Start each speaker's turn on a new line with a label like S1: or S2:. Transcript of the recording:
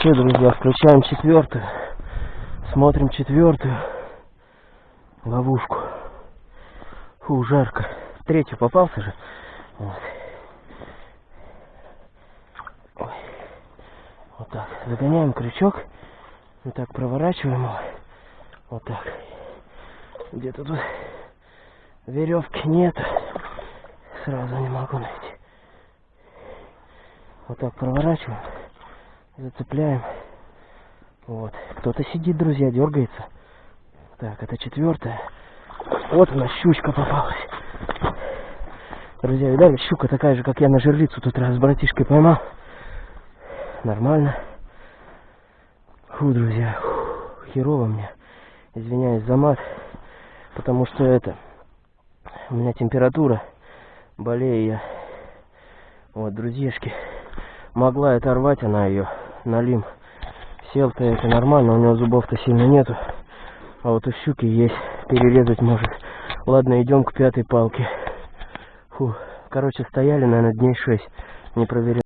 S1: Все, друзья, включаем четвертую. Смотрим четвертую ловушку. Фу, жарко. Третью попался же. Вот. Вот так. Загоняем крючок. Вот так проворачиваем его. Вот так. Где-то тут веревки нет. Сразу не могу найти. Вот так проворачиваем. Зацепляем. Вот. Кто-то сидит, друзья, дергается. Так, это четвертая. Вот у щучка попалась. Друзья, видали, щука такая же, как я на жерлицу тут раз с братишкой поймал. Нормально. Фу, друзья, фу, херово мне. Извиняюсь за мат, потому что это... У меня температура, болею я. Вот, друзьяшки, могла оторвать она ее, налим. Сел-то это нормально, у него зубов-то сильно нету. А вот у щуки есть, перерезать может. Ладно, идем к пятой палке. Фу, короче, стояли, наверное, дней шесть, не проверял.